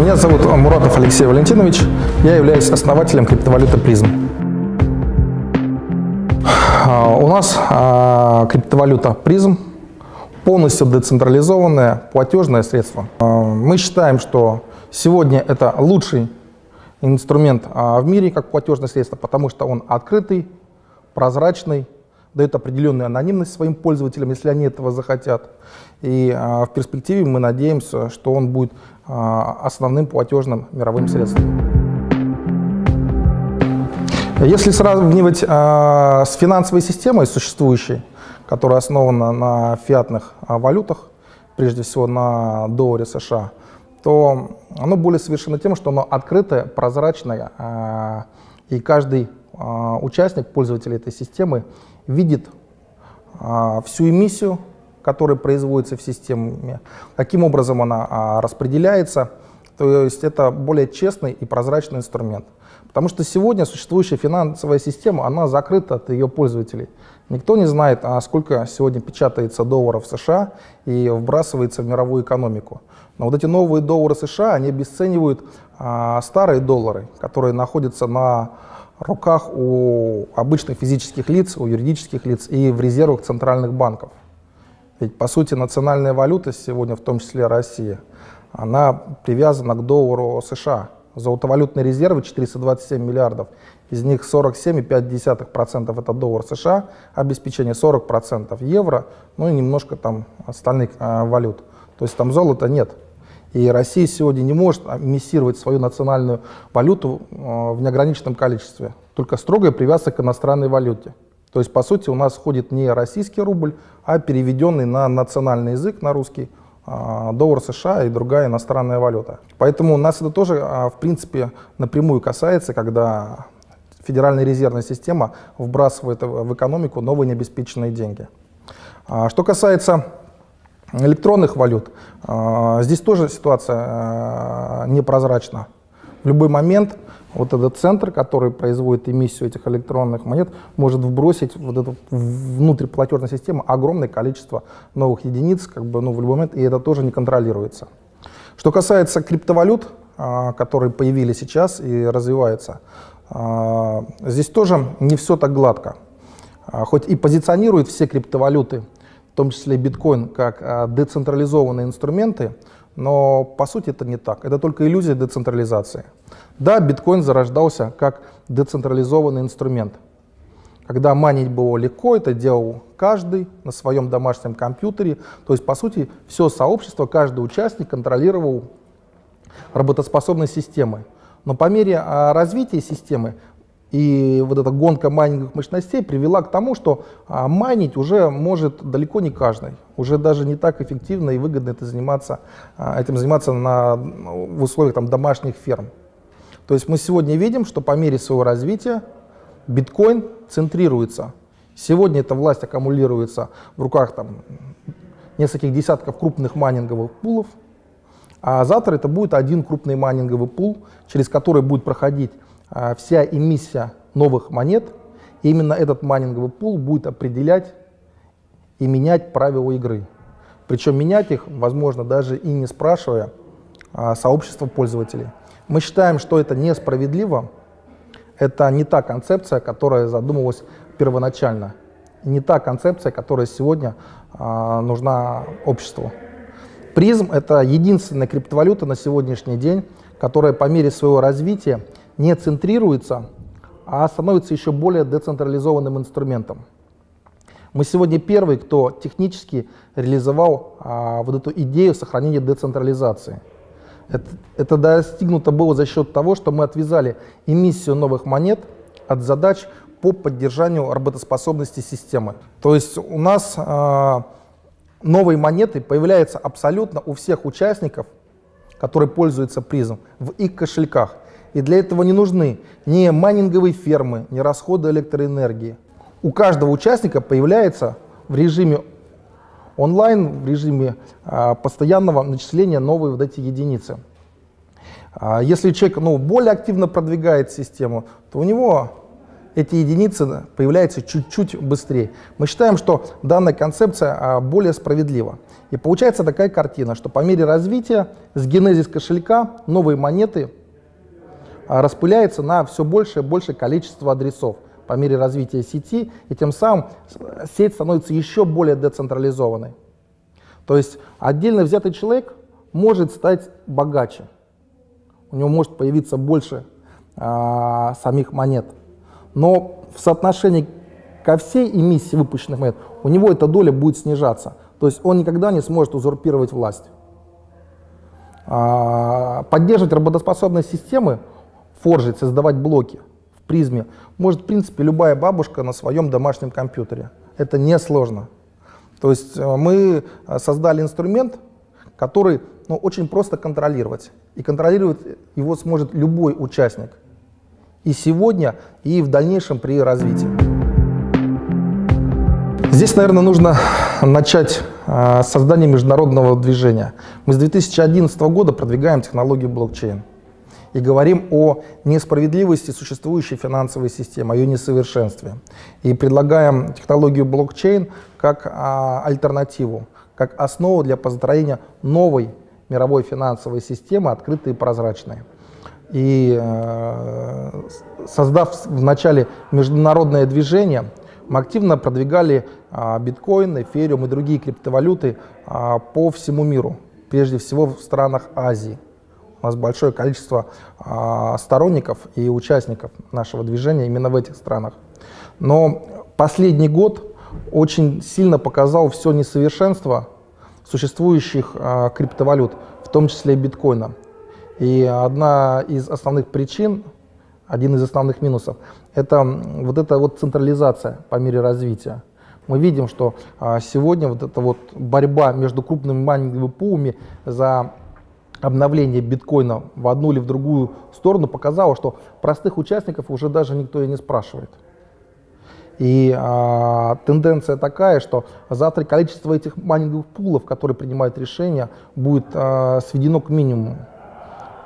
Меня зовут Муратов Алексей Валентинович. Я являюсь основателем криптовалюты призм. А, у нас а, криптовалюта призм полностью децентрализованное платежное средство. А, мы считаем, что сегодня это лучший инструмент в мире как платежное средство, потому что он открытый, прозрачный, дает определенную анонимность своим пользователям, если они этого захотят. И а, в перспективе мы надеемся, что он будет а, основным платежным мировым средством. Если сравнивать а, с финансовой системой существующей, которая основана на фиатных валютах, прежде всего на долларе США, то оно более совершенно тем, что оно открытое, прозрачное, и каждый участник, пользователь этой системы, видит а, всю эмиссию, которая производится в системе, каким образом она а, распределяется. То есть это более честный и прозрачный инструмент. Потому что сегодня существующая финансовая система, она закрыта от ее пользователей. Никто не знает, а сколько сегодня печатается долларов США и вбрасывается в мировую экономику. Но вот эти новые доллары США, они обесценивают а, старые доллары, которые находятся на руках у обычных физических лиц, у юридических лиц и в резервах центральных банков. Ведь, по сути, национальная валюта сегодня, в том числе Россия, она привязана к доллару США. Золотовалютные резервы 427 миллиардов, из них 47,5% это доллар США, обеспечение 40% евро, ну и немножко там остальных э, валют. То есть там золота нет. И Россия сегодня не может эмиссировать свою национальную валюту э, в неограниченном количестве, только строгая привязка к иностранной валюте. То есть, по сути, у нас ходит не российский рубль, а переведенный на национальный язык, на русский, э, доллар США и другая иностранная валюта. Поэтому нас это тоже, э, в принципе, напрямую касается, когда Федеральная резервная система вбрасывает в экономику новые необеспеченные деньги. А что касается электронных валют. А, здесь тоже ситуация а, непрозрачна. В любой момент вот этот центр, который производит эмиссию этих электронных монет, может вбросить вот эту внутрь платежной системы огромное количество новых единиц, как бы, ну, в любой момент, и это тоже не контролируется. Что касается криптовалют, а, которые появились сейчас и развиваются, здесь тоже не все так гладко. Хоть и позиционируют все криптовалюты в том числе биткоин, как а, децентрализованные инструменты, но по сути это не так. Это только иллюзия децентрализации. Да, биткоин зарождался как децентрализованный инструмент. Когда манить было легко, это делал каждый на своем домашнем компьютере. То есть, по сути, все сообщество, каждый участник контролировал работоспособность системы. Но по мере а, развития системы и вот эта гонка майнинговых мощностей привела к тому, что а, майнить уже может далеко не каждый. Уже даже не так эффективно и выгодно это заниматься, а, этим заниматься на, в условиях там, домашних ферм. То есть мы сегодня видим, что по мере своего развития биткоин центрируется. Сегодня эта власть аккумулируется в руках там, нескольких десятков крупных майнинговых пулов, а завтра это будет один крупный майнинговый пул, через который будет проходить вся эмиссия новых монет, именно этот майнинговый пул будет определять и менять правила игры. Причем менять их, возможно, даже и не спрашивая а, сообщество пользователей. Мы считаем, что это несправедливо, это не та концепция, которая задумывалась первоначально, не та концепция, которая сегодня а, нужна обществу. Призм — это единственная криптовалюта на сегодняшний день, которая по мере своего развития не центрируется, а становится еще более децентрализованным инструментом. Мы сегодня первый, кто технически реализовал а, вот эту идею сохранения децентрализации. Это, это достигнуто было за счет того, что мы отвязали эмиссию новых монет от задач по поддержанию работоспособности системы. То есть у нас а, новые монеты появляются абсолютно у всех участников, которые пользуются призом, в их кошельках. И для этого не нужны ни майнинговые фермы, ни расходы электроэнергии. У каждого участника появляется в режиме онлайн, в режиме а, постоянного начисления новые вот эти единицы. А, если человек ну, более активно продвигает систему, то у него эти единицы появляются чуть-чуть быстрее. Мы считаем, что данная концепция а, более справедлива. И получается такая картина, что по мере развития с генезис кошелька новые монеты а, распыляются на все большее и большее количество адресов по мере развития сети, и тем самым сеть становится еще более децентрализованной. То есть отдельно взятый человек может стать богаче, у него может появиться больше а, самих монет но в соотношении ко всей эмиссии выпущенных монет у него эта доля будет снижаться. То есть он никогда не сможет узурпировать власть. А, поддерживать работоспособность системы, форжить, создавать блоки в призме может, в принципе, любая бабушка на своем домашнем компьютере. Это несложно. То есть э, мы э, создали инструмент, который ну, очень просто контролировать. И контролировать его сможет любой участник и сегодня, и в дальнейшем при развитии. Здесь, наверное, нужно начать э, создание международного движения. Мы с 2011 года продвигаем технологию блокчейн и говорим о несправедливости существующей финансовой системы, о ее несовершенстве. И предлагаем технологию блокчейн как а, альтернативу, как основу для построения новой мировой финансовой системы, открытой и прозрачной. И э, создав вначале международное движение, мы активно продвигали а, биткоин, эфириум и другие криптовалюты а, по всему миру, прежде всего в странах Азии. У нас большое количество а, сторонников и участников нашего движения именно в этих странах. Но последний год очень сильно показал все несовершенство существующих криптовалют, в том числе биткоина. И одна из основных причин, один из основных минусов, это вот эта вот централизация по мере развития. Мы видим, что а, сегодня вот эта вот борьба между крупными майнинговыми пулами за обновление биткоина в одну или в другую сторону показала, что простых участников уже даже никто и не спрашивает. И а, тенденция такая, что завтра количество этих майнинговых пулов, которые принимают решения, будет а, сведено к минимуму.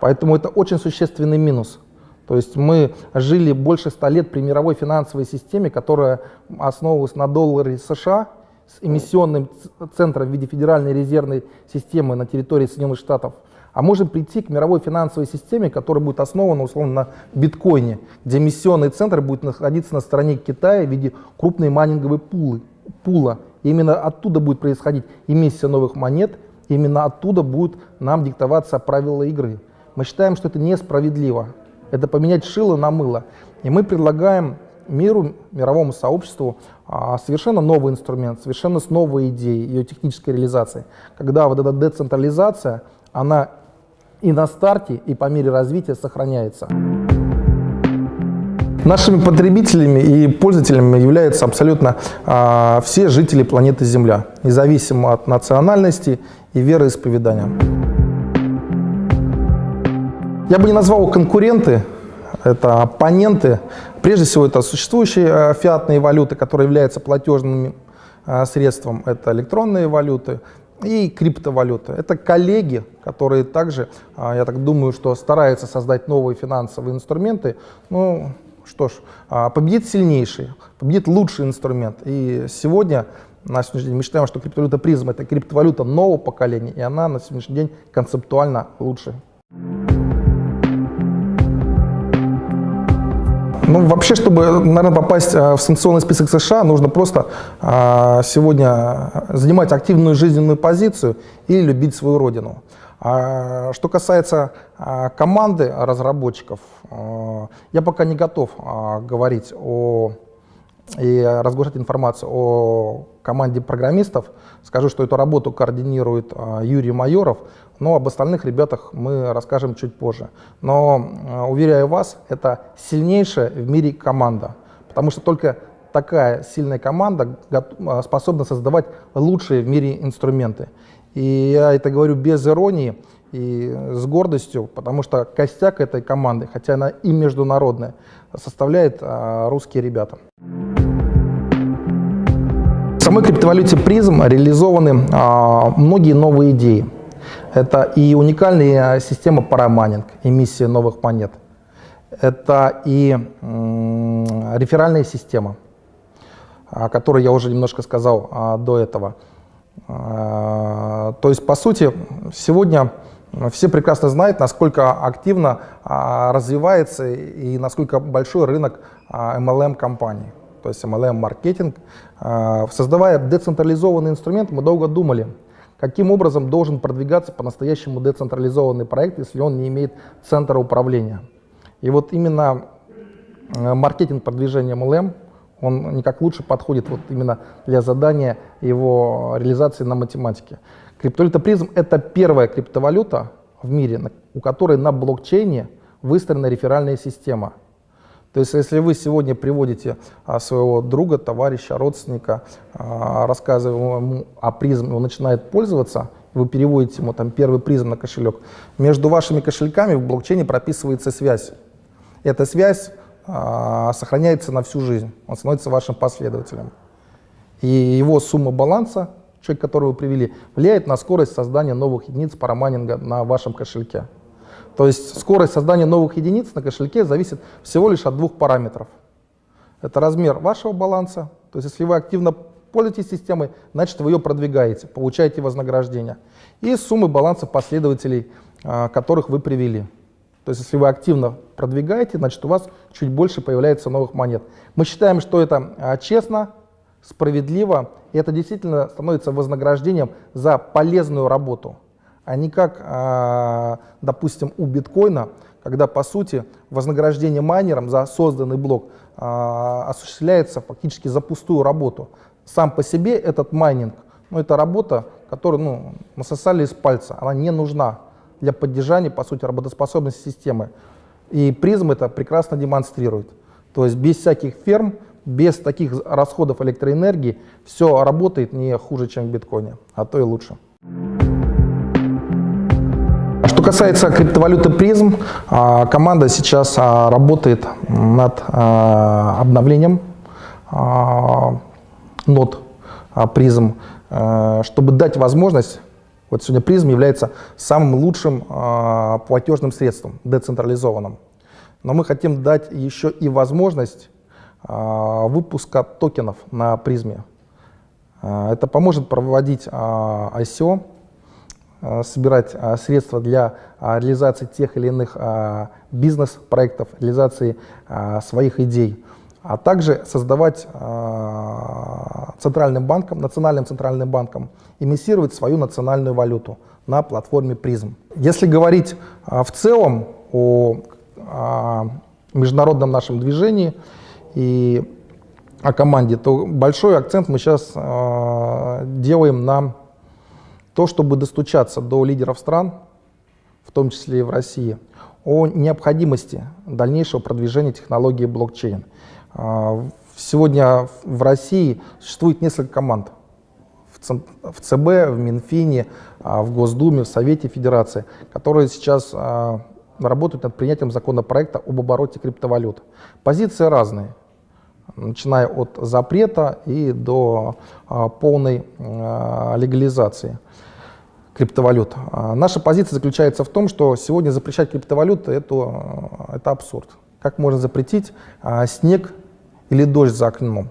Поэтому это очень существенный минус. То есть мы жили больше ста лет при мировой финансовой системе, которая основывалась на долларе США с эмиссионным центром в виде Федеральной резервной системы на территории Соединенных Штатов. А можем прийти к мировой финансовой системе, которая будет основана условно на биткоине, где эмиссионный центр будет находиться на стороне Китая в виде крупной майнинговой пулы, пула. И именно оттуда будет происходить эмиссия новых монет, именно оттуда будут нам диктоваться правила игры. Мы считаем, что это несправедливо. Это поменять шило на мыло. И мы предлагаем миру, мировому сообществу а, совершенно новый инструмент, совершенно с новой идеей ее технической реализации. Когда вот эта децентрализация, она и на старте, и по мере развития сохраняется. Нашими потребителями и пользователями являются абсолютно а, все жители планеты Земля, независимо от национальности и вероисповедания. Я бы не назвал конкуренты, это оппоненты. Прежде всего, это существующие э, фиатные валюты, которые являются платежным э, средством. Это электронные валюты и криптовалюты. Это коллеги, которые также, э, я так думаю, что стараются создать новые финансовые инструменты. Ну, что ж, победит сильнейший, победит лучший инструмент. И сегодня на сегодняшний день мы считаем, что криптовалюта призм это криптовалюта нового поколения, и она на сегодняшний день концептуально лучше. Ну, вообще, чтобы, наверное, попасть э, в санкционный список США, нужно просто а, сегодня занимать активную жизненную позицию и любить свою родину. А, что касается а, команды разработчиков, я пока не готов говорить о и разглашать информацию о команде программистов. Скажу, что эту работу координирует Юрий Майоров, но об остальных ребятах мы расскажем чуть позже. Но, э, уверяю вас, это сильнейшая в мире команда, потому что только такая сильная команда э, способна создавать лучшие в мире инструменты. И я это говорю без иронии и с гордостью, потому что костяк этой команды, хотя она и международная, составляет э, русские ребята. В самой криптовалюте призм реализованы многие новые идеи. Это и уникальная система парамайнинг, эмиссия новых монет. это и реферальная система, о которой я уже немножко сказал а, до этого. А, то есть, по сути, сегодня все прекрасно знают, насколько активно а, развивается и насколько большой рынок MLM-компаний, то есть MLM-маркетинг. Создавая децентрализованный инструмент, мы долго думали, каким образом должен продвигаться по-настоящему децентрализованный проект, если он не имеет центра управления. И вот именно э, маркетинг продвижения MLM, он никак лучше подходит вот именно для задания его реализации на математике. Криптовалюта призм — это первая криптовалюта в мире, у которой на блокчейне выстроена реферальная система. То есть если вы сегодня приводите а, своего друга, товарища, родственника, а, рассказывая ему о призм, он начинает пользоваться, вы переводите ему там первый призм на кошелек, между вашими кошельками в блокчейне прописывается связь. Эта связь а, сохраняется на всю жизнь, он становится вашим последователем. И его сумма баланса, человек, которого вы привели, влияет на скорость создания новых единиц парамайнинга на вашем кошельке. То есть скорость создания новых единиц на кошельке зависит всего лишь от двух параметров. Это размер вашего баланса, то есть если вы активно пользуетесь системой, значит вы ее продвигаете, получаете вознаграждение. И суммы баланса последователей, а, которых вы привели. То есть если вы активно продвигаете, значит у вас чуть больше появляется новых монет. Мы считаем, что это а, честно, справедливо, и это действительно становится вознаграждением за полезную работу, а не как, а, допустим, у биткоина, когда по сути вознаграждение майнерам за созданный блок а, осуществляется фактически за пустую работу. Сам по себе этот майнинг, ну это работа, которую ну, насосали из пальца, она не нужна для поддержания, по сути, работоспособности системы. И призм это прекрасно демонстрирует. То есть без всяких ферм, без таких расходов электроэнергии все работает не хуже, чем в биткоине, а то и лучше. Что касается криптовалюты призм, а, команда сейчас а, работает над а, обновлением нод призм, чтобы дать возможность вот сегодня призм является самым лучшим платежным средством, децентрализованным. Но мы хотим дать еще и возможность выпуска токенов на призме. Э, это поможет проводить э, ICO, собирать средства для реализации тех или иных бизнес-проектов, реализации своих идей а также создавать центральным банком, национальным центральным банком, эмиссировать свою национальную валюту на платформе призм. Если говорить в целом о международном нашем движении и о команде, то большой акцент мы сейчас э, делаем на то, чтобы достучаться до лидеров стран, в том числе и в России, о необходимости дальнейшего продвижения технологии блокчейн. А, сегодня в России существует несколько команд. В ЦБ, в Минфине, а, в Госдуме, в Совете Федерации, которые сейчас а, работают над принятием законопроекта об обороте криптовалют. Позиции разные, начиная от запрета и до полной легализации криптовалют. Наша позиция заключается в том, что сегодня запрещать криптовалюты это, это абсурд. Как можно запретить снег или дождь за окном.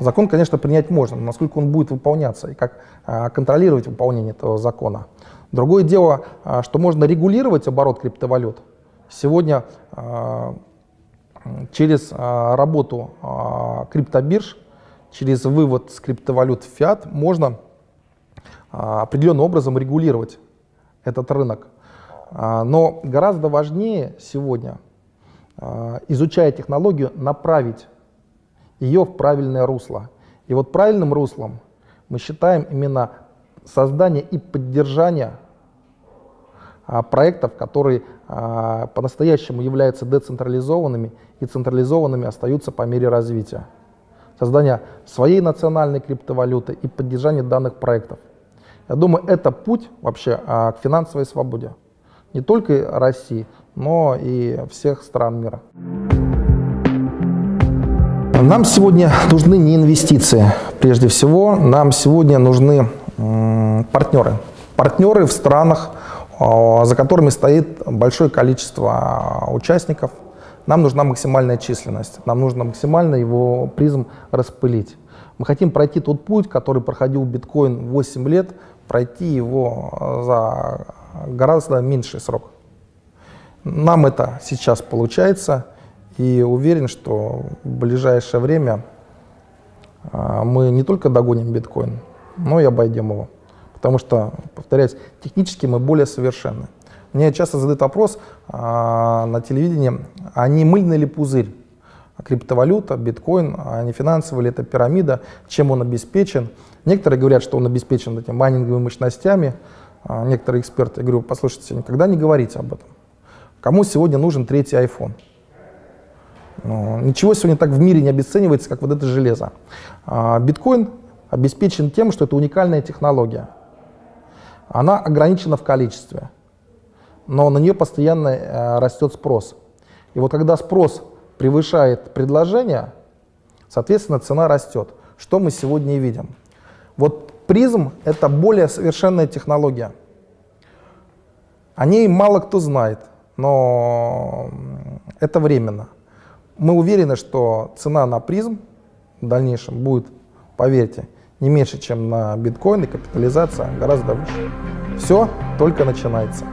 Закон, конечно, принять можно, но насколько он будет выполняться и как а, контролировать выполнение этого закона. Другое дело, а, что можно регулировать оборот криптовалют. Сегодня а, через работу криптобирж, через вывод с криптовалют в фиат можно определенным образом регулировать этот рынок. Но гораздо важнее сегодня, изучая технологию, направить ее в правильное русло. И вот правильным руслом мы считаем именно создание и поддержание а, проектов, которые а, по-настоящему являются децентрализованными и централизованными остаются по мере развития. Создание своей национальной криптовалюты и поддержание данных проектов. Я думаю, это путь вообще а, к финансовой свободе. Не только России, но и всех стран мира. Нам сегодня нужны не инвестиции, прежде всего, нам сегодня нужны партнеры. Партнеры в странах, а, за которыми стоит большое количество участников нам нужна максимальная численность, нам нужно максимально его призм распылить. Мы хотим пройти тот путь, который проходил биткоин 8 лет, пройти его э, за гораздо меньший срок. Нам это сейчас получается, и уверен, что в ближайшее время мы не только догоним биткоин, но и обойдем его. Потому что, повторяюсь, технически мы более совершенны. Мне часто задают вопрос а, на телевидении, а не мыльный ли пузырь? Криптовалюта, биткоин, а не финансовая ли это пирамида, чем он обеспечен? Некоторые говорят, что он обеспечен этими майнинговыми мощностями, а некоторые эксперты. Я говорю, послушайте, никогда не говорите об этом. Кому сегодня нужен третий iPhone? Ну, ничего сегодня так в мире не обесценивается, как вот это железо. А биткоин обеспечен тем, что это уникальная технология. Она ограничена в количестве но на нее постоянно э, растет спрос. И вот когда спрос превышает предложение, соответственно, цена растет. Что мы сегодня и видим. Вот призм — это более совершенная технология. О ней мало кто знает, но это временно. Мы уверены, что цена на призм в дальнейшем будет, поверьте, не меньше, чем на биткоин, и капитализация гораздо выше. Все только начинается.